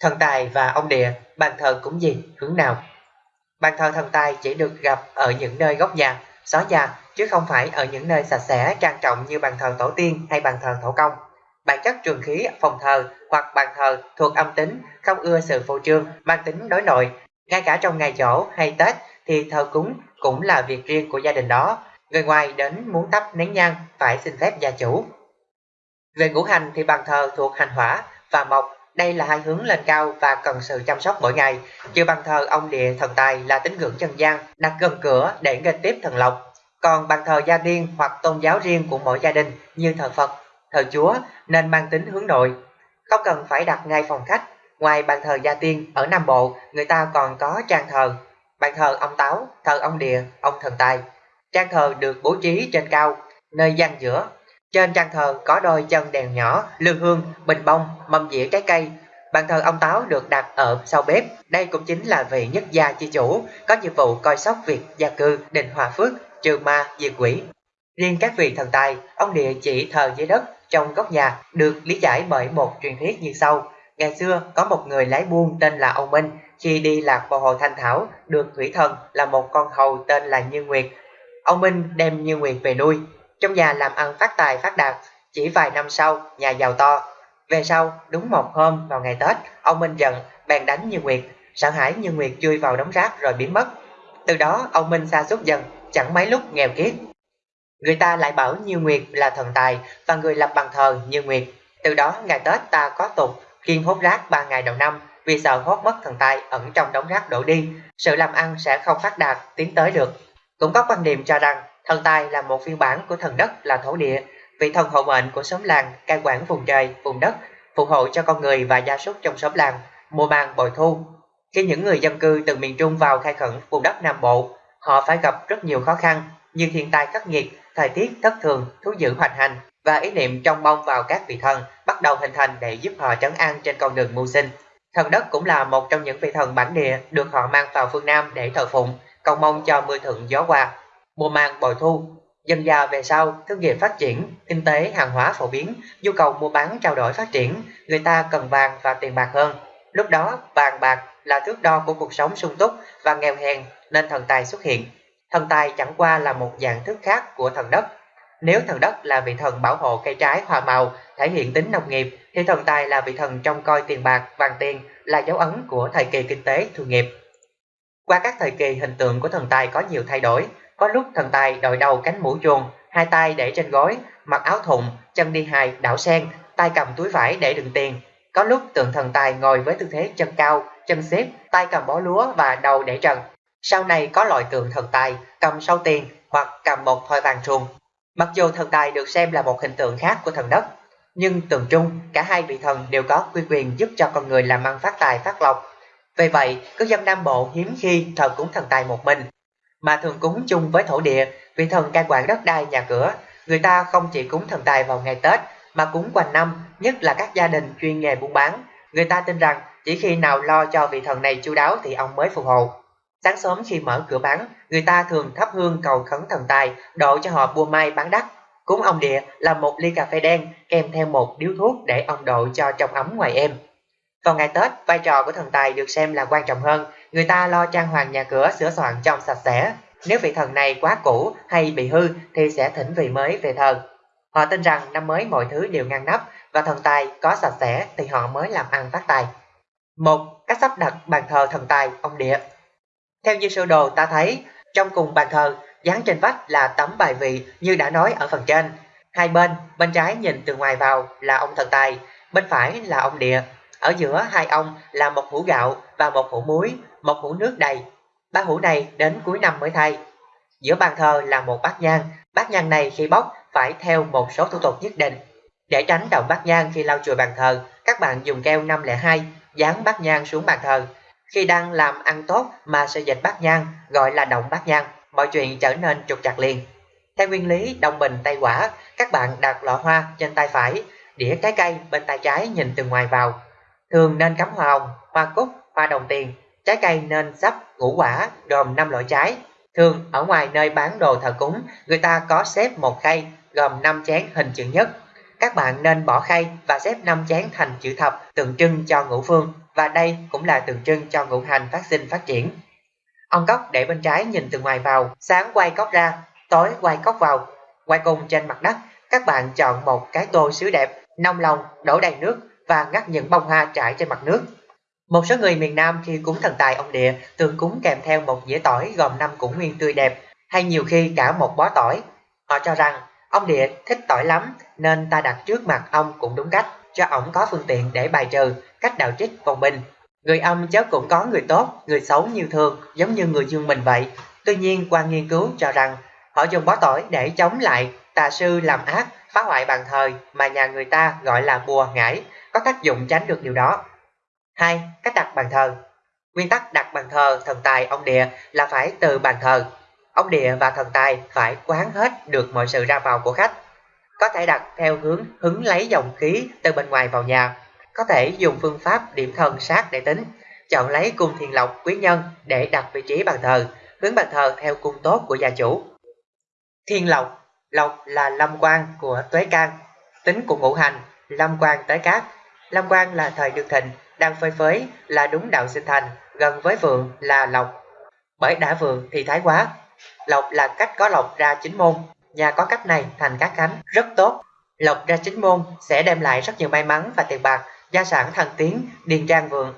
Thần tài và ông địa, bàn thờ cúng gì, hướng nào? Bàn thờ thần tài chỉ được gặp ở những nơi góc nhà, xó nhà, chứ không phải ở những nơi sạch sẽ, trang trọng như bàn thờ tổ tiên hay bàn thờ thổ công. Bản chất trường khí phòng thờ hoặc bàn thờ thuộc âm tính, không ưa sự phô trương, mang tính đối nội. Ngay cả trong ngày dỗ hay Tết thì thờ cúng cũng là việc riêng của gia đình đó. Người ngoài đến muốn tắp nén nhang phải xin phép gia chủ. Về ngũ hành thì bàn thờ thuộc hành hỏa và mộc đây là hai hướng lên cao và cần sự chăm sóc mỗi ngày. Chư bàn thờ ông địa thần tài là tín ngưỡng trần gian, đặt gần cửa để nghênh tiếp thần lộc. Còn bàn thờ gia tiên hoặc tôn giáo riêng của mỗi gia đình như thờ Phật, thờ Chúa nên mang tính hướng nội. Không cần phải đặt ngay phòng khách. Ngoài bàn thờ gia tiên, ở Nam Bộ, người ta còn có trang thờ. Bàn thờ ông Táo, thờ ông Địa, ông thần tài. Trang thờ được bố trí trên cao, nơi gian giữa trên trang thờ có đôi chân đèn nhỏ, lư hương, bình bông, mâm dĩa trái cây. Bàn thờ ông Táo được đặt ở sau bếp. Đây cũng chính là vị nhất gia chi chủ, có nhiệm vụ coi sóc việc gia cư, định hòa phước, trừ ma, diệt quỷ. Riêng các vị thần tài, ông địa chỉ thờ dưới đất trong góc nhà được lý giải bởi một truyền thuyết như sau. Ngày xưa có một người lái buôn tên là ông Minh, khi đi lạc vào hồ Thanh Thảo được thủy thần là một con hầu tên là Như Nguyệt. Ông Minh đem Như Nguyệt về nuôi, trong nhà làm ăn phát tài phát đạt, chỉ vài năm sau, nhà giàu to. Về sau, đúng một hôm vào ngày Tết, ông Minh giận, bèn đánh Như Nguyệt, sợ hãi Như Nguyệt chui vào đống rác rồi biến mất. Từ đó, ông Minh xa suốt dần, chẳng mấy lúc nghèo kiết. Người ta lại bảo Như Nguyệt là thần tài và người lập bàn thờ Như Nguyệt. Từ đó, ngày Tết ta có tục kiên hốt rác ba ngày đầu năm vì sợ hốt mất thần tài ẩn trong đống rác đổ đi, sự làm ăn sẽ không phát đạt, tiến tới được. Cũng có quan niệm cho rằng Thần tài là một phiên bản của thần đất là thổ địa, vị thần hộ mệnh của xóm làng, cai quản vùng trời, vùng đất, phù hộ cho con người và gia súc trong xóm làng, mùa màng bội thu. Khi những người dân cư từ miền Trung vào khai khẩn vùng đất Nam Bộ, họ phải gặp rất nhiều khó khăn như thiên tai khắc nghiệt, thời tiết thất thường, thú dữ hoành hành và ý niệm trong mong vào các vị thần bắt đầu hình thành để giúp họ trấn an trên con đường mưu sinh. Thần đất cũng là một trong những vị thần bản địa được họ mang vào phương Nam để thờ phụng, cầu mong cho mưa thuận gió hòa, mùa màng bội thu. Dần dà về sau, thương nghiệp phát triển, kinh tế hàng hóa phổ biến, nhu cầu mua bán trao đổi phát triển, người ta cần vàng và tiền bạc hơn. Lúc đó, vàng bạc là thước đo của cuộc sống sung túc và nghèo hèn nên thần tài xuất hiện. Thần tài chẳng qua là một dạng thức khác của thần đất. Nếu thần đất là vị thần bảo hộ cây trái hòa màu, thể hiện tính nông nghiệp, thì thần tài là vị thần trông coi tiền bạc, vàng tiền, là dấu ấn của thời kỳ kinh tế thu nghiệp. Qua các thời kỳ hình tượng của thần tài có nhiều thay đổi, có lúc thần tài đội đầu cánh mũ chuồng, hai tay để trên gối, mặc áo thụng, chân đi hài, đảo sen, tay cầm túi vải để đựng tiền. Có lúc tượng thần tài ngồi với tư thế chân cao, chân xếp, tay cầm bó lúa và đầu để trần. Sau này có loại tượng thần tài cầm sau tiền hoặc cầm một thoi vàng chuồng. Mặc dù thần tài được xem là một hình tượng khác của thần đất, nhưng tượng chung cả hai vị thần đều có quy quyền giúp cho con người làm ăn phát tài phát lộc. Vì vậy, cư dân Nam Bộ hiếm khi thờ cúng thần tài một mình, mà thường cúng chung với thổ địa vì thần cai quản đất đai nhà cửa. Người ta không chỉ cúng thần tài vào ngày Tết mà cúng quanh năm, nhất là các gia đình chuyên nghề buôn bán. Người ta tin rằng chỉ khi nào lo cho vị thần này chu đáo thì ông mới phù hộ. Sáng sớm khi mở cửa bán, người ta thường thắp hương cầu khấn thần tài, độ cho họ buôn may bán đắt. Cúng ông địa là một ly cà phê đen kèm theo một điếu thuốc để ông độ cho trong ấm ngoài em còn ngày Tết, vai trò của thần tài được xem là quan trọng hơn người ta lo trang hoàng nhà cửa sửa soạn trong sạch sẽ. Nếu vị thần này quá cũ hay bị hư thì sẽ thỉnh vị mới về thờ. Họ tin rằng năm mới mọi thứ đều ngăn nắp và thần tài có sạch sẽ thì họ mới làm ăn phát tài. Một, cách sắp đặt bàn thờ thần tài ông địa. Theo như sơ đồ ta thấy, trong cùng bàn thờ, dán trên vách là tấm bài vị như đã nói ở phần trên. Hai bên, bên trái nhìn từ ngoài vào là ông thần tài, bên phải là ông địa. Ở giữa hai ông là một hũ gạo và một hũ muối một hũ nước đầy. Ba hũ này đến cuối năm mới thay. Giữa bàn thờ là một bát nhang, bát nhang này khi bốc phải theo một số thủ tục nhất định. Để tránh động bát nhang khi lau chùi bàn thờ, các bạn dùng keo 502 dán bát nhang xuống bàn thờ. Khi đang làm ăn tốt mà sẽ dịch bát nhang gọi là động bát nhang, mọi chuyện trở nên trục chặt liền. Theo nguyên lý đồng bình tay quả, các bạn đặt lọ hoa trên tay phải, đĩa trái cây bên tay trái nhìn từ ngoài vào. Thường nên cắm hoa hồng, hoa cúc, hoa đồng tiền Trái cây nên sắp ngũ quả gồm 5 loại trái. Thường ở ngoài nơi bán đồ thờ cúng, người ta có xếp một khay gồm 5 chén hình chữ nhất. Các bạn nên bỏ khay và xếp 5 chén thành chữ thập tượng trưng cho ngũ phương và đây cũng là tượng trưng cho ngũ hành phát sinh phát triển. Ông cốc để bên trái nhìn từ ngoài vào, sáng quay cốc ra, tối quay cốc vào. Quay cùng trên mặt đất, các bạn chọn một cái tô sứ đẹp, nông lòng, đổ đầy nước và ngắt những bông hoa trải trên mặt nước. Một số người miền Nam khi cúng thần tài ông địa thường cúng kèm theo một dĩa tỏi gồm năm củ nguyên tươi đẹp hay nhiều khi cả một bó tỏi. Họ cho rằng ông địa thích tỏi lắm nên ta đặt trước mặt ông cũng đúng cách cho ổng có phương tiện để bài trừ cách đạo trích vòng bình. Người âm chớ cũng có người tốt, người xấu như thường giống như người dương mình vậy. Tuy nhiên qua nghiên cứu cho rằng họ dùng bó tỏi để chống lại tà sư làm ác, phá hoại bàn thờ mà nhà người ta gọi là bùa ngải, có tác dụng tránh được điều đó. 2. Cách đặt bàn thờ Nguyên tắc đặt bàn thờ thần tài ông địa là phải từ bàn thờ. Ông địa và thần tài phải quán hết được mọi sự ra vào của khách. Có thể đặt theo hướng hứng lấy dòng khí từ bên ngoài vào nhà. Có thể dùng phương pháp điểm thần sát để tính. Chọn lấy cung thiền lộc quý nhân để đặt vị trí bàn thờ, hướng bàn thờ theo cung tốt của gia chủ. Thiên lộc, lộc là lâm quan của tuế can, tính của ngũ hành, lâm quan tới cát. Lam quan là thời được thịnh, đang phơi phới là đúng đạo sinh thành, gần với vượng là lộc. Bởi đã vượng thì thái quá. Lộc là cách có lộc ra chính môn, nhà có cách này thành các khánh, rất tốt. Lộc ra chính môn sẽ đem lại rất nhiều may mắn và tiền bạc, gia sản thăng tiến, điền trang vượng.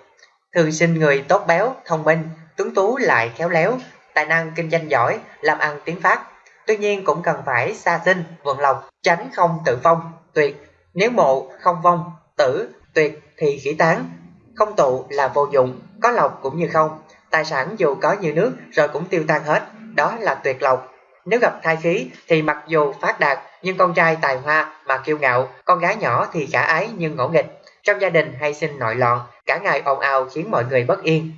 Thường sinh người tốt béo, thông minh, tuấn tú lại khéo léo, tài năng kinh doanh giỏi, làm ăn tiến phát. Tuy nhiên cũng cần phải xa sinh, vượng lộc, tránh không tự phong, tuyệt. Nếu mộ không vong, tử, tuyệt thì khỉ tán, không tụ là vô dụng, có lộc cũng như không. Tài sản dù có như nước rồi cũng tiêu tan hết, đó là tuyệt lộc. Nếu gặp thai khí thì mặc dù phát đạt nhưng con trai tài hoa mà kiêu ngạo, con gái nhỏ thì khả ái nhưng ngỗ nghịch. Trong gia đình hay sinh nội loạn, cả ngày ồn ào khiến mọi người bất yên.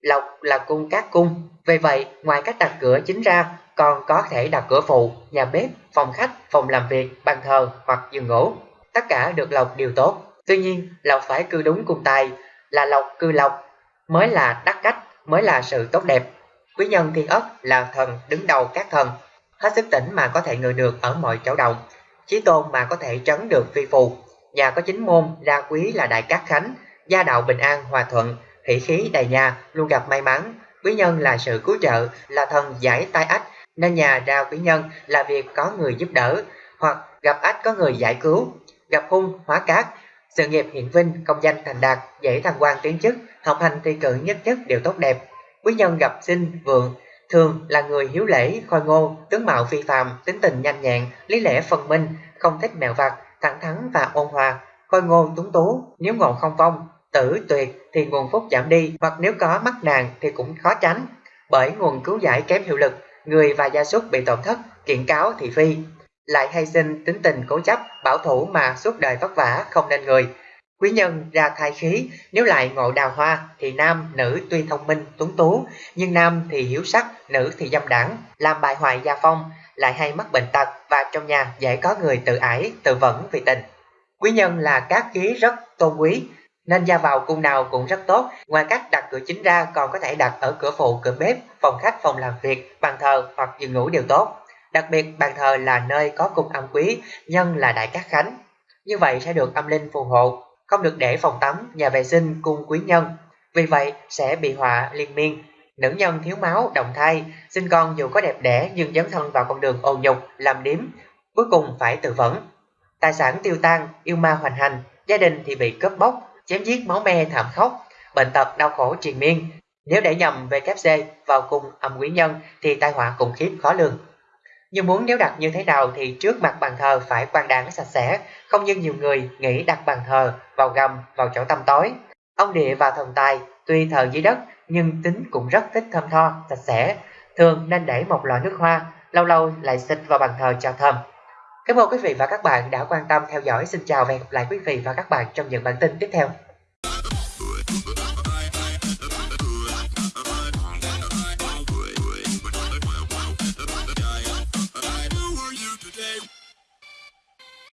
Lộc là cung các cung, vì vậy ngoài cách đặt cửa chính ra còn có thể đặt cửa phụ, nhà bếp, phòng khách, phòng làm việc, bàn thờ hoặc giường ngủ. Tất cả được lộc điều tốt. Tuy nhiên, lộc phải cư đúng cung tài, là lộc cư lộc, mới là đắc cách, mới là sự tốt đẹp. Quý nhân thiên ất là thần đứng đầu các thần, hết sức tỉnh mà có thể ngự được ở mọi chỗ động, chí tôn mà có thể trấn được phi phù. Nhà có chính môn, ra quý là đại cát khánh, gia đạo bình an, hòa thuận, hỷ khí đầy nhà, luôn gặp may mắn. Quý nhân là sự cứu trợ, là thần giải tai ách, nên nhà ra quý nhân là việc có người giúp đỡ, hoặc gặp ách có người giải cứu, gặp hung hóa cát sự nghiệp hiện vinh, công danh thành đạt, dễ thăng quan tiến chức, học hành thi cử nhất nhất đều tốt đẹp. Quý nhân gặp sinh, vượng, thường là người hiếu lễ, khôi ngô, tướng mạo phi phàm, tính tình nhanh nhẹn, lý lẽ phân minh, không thích mèo vặt, thẳng thắn và ôn hòa, khôi ngô tuấn tú, nếu ngộ không vong, tử tuyệt thì nguồn phúc giảm đi, hoặc nếu có mắc nàng thì cũng khó tránh, bởi nguồn cứu giải kém hiệu lực, người và gia súc bị tổn thất, kiện cáo thị phi, lại hay sinh tính tình cố chấp, bảo thủ mà suốt đời vất vả không nên người. Quý nhân ra thai khí, nếu lại ngộ đào hoa thì nam, nữ tuy thông minh, tuấn tú, nhưng nam thì hiếu sắc, nữ thì dâm đảng, làm bại hoại gia phong, lại hay mắc bệnh tật và trong nhà dễ có người tự ái, tự vẫn vì tình. Quý nhân là các khí rất tôn quý, nên ra vào cung nào cũng rất tốt. Ngoài cách đặt cửa chính ra còn có thể đặt ở cửa phụ, cửa bếp, phòng khách, phòng làm việc, bàn thờ hoặc giường ngủ đều tốt. Đặc biệt bàn thờ là nơi có cung âm quý, nhân là đại cát khánh. Như vậy sẽ được âm linh phù hộ, không được để phòng tắm, nhà vệ sinh cung quý nhân. Vì vậy sẽ bị họa liên miên. Nữ nhân thiếu máu, động thai, sinh con dù có đẹp đẽ nhưng dấn thân vào con đường ô nhục, làm điếm, cuối cùng phải tự vẫn. Tài sản tiêu tan, yêu ma hoành hành, gia đình thì bị cướp bóc, chém giết máu me thảm khốc, bệnh tật đau khổ triền miên. Nếu để nhầm VKC vào cung âm quý nhân thì tai họa khủng khiếp khó lường. Nhưng muốn nếu đặt như thế nào thì trước mặt bàn thờ phải quan đáng sạch sẽ, không như nhiều người nghĩ đặt bàn thờ vào gầm, vào chỗ tăm tối. Ông địa và thần tài tuy thờ dưới đất nhưng tính cũng rất thích thơm tho, sạch sẽ. Thường nên để một lọ nước hoa, lâu lâu lại xịt vào bàn thờ cho thơm. Cảm ơn quý vị và các bạn đã quan tâm theo dõi. Xin chào và hẹn gặp lại quý vị và các bạn trong những bản tin tiếp theo.